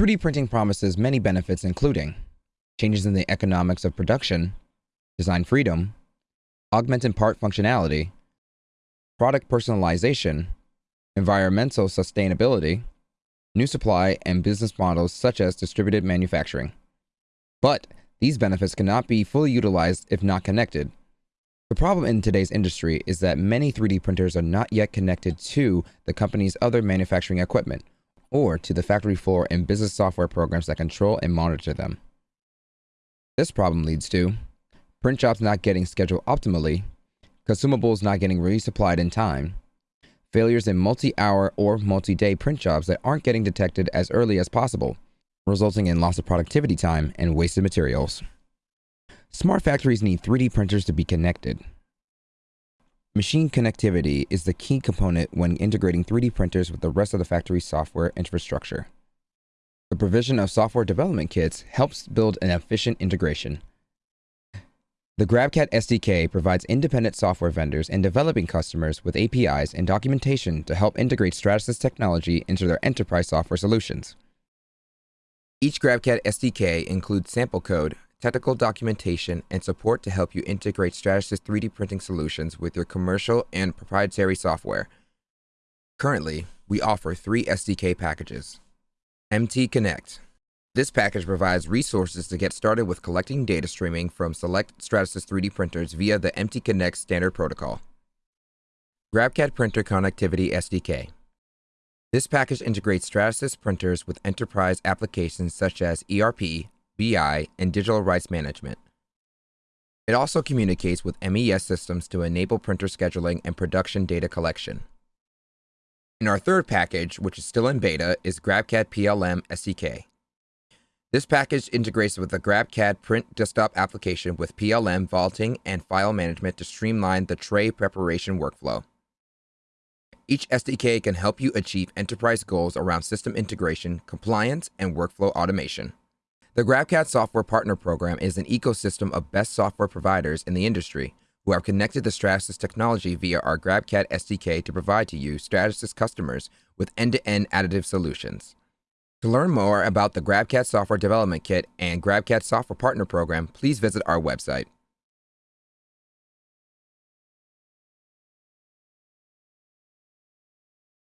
3D printing promises many benefits, including changes in the economics of production, design freedom, augmented part functionality, product personalization, environmental sustainability, new supply, and business models such as distributed manufacturing. But these benefits cannot be fully utilized if not connected. The problem in today's industry is that many 3D printers are not yet connected to the company's other manufacturing equipment or to the factory floor and business software programs that control and monitor them. This problem leads to print jobs not getting scheduled optimally, consumables not getting resupplied in time, failures in multi-hour or multi-day print jobs that aren't getting detected as early as possible, resulting in loss of productivity time and wasted materials. Smart factories need 3D printers to be connected. Machine connectivity is the key component when integrating 3D printers with the rest of the factory's software infrastructure. The provision of software development kits helps build an efficient integration. The GrabCAD SDK provides independent software vendors and developing customers with APIs and documentation to help integrate Stratasys technology into their enterprise software solutions. Each GrabCAD SDK includes sample code, technical documentation, and support to help you integrate Stratasys 3D printing solutions with your commercial and proprietary software. Currently, we offer three SDK packages. MT Connect this package provides resources to get started with collecting data streaming from select Stratasys 3D printers via the MT Connect standard protocol. GrabCAD Printer Connectivity SDK. This package integrates Stratasys printers with enterprise applications such as ERP, BI, and digital rights management. It also communicates with MES systems to enable printer scheduling and production data collection. And our third package, which is still in beta, is GrabCAD PLM SDK. This package integrates with the GrabCAD print desktop application with PLM vaulting and file management to streamline the tray preparation workflow. Each SDK can help you achieve enterprise goals around system integration, compliance, and workflow automation. The GrabCAD Software Partner Program is an ecosystem of best software providers in the industry who have connected the Stratasys technology via our GrabCAD SDK to provide to you, Stratasys customers, with end-to-end -end additive solutions. To learn more about the GrabCAD Software Development Kit and GrabCAD Software Partner Program, please visit our website.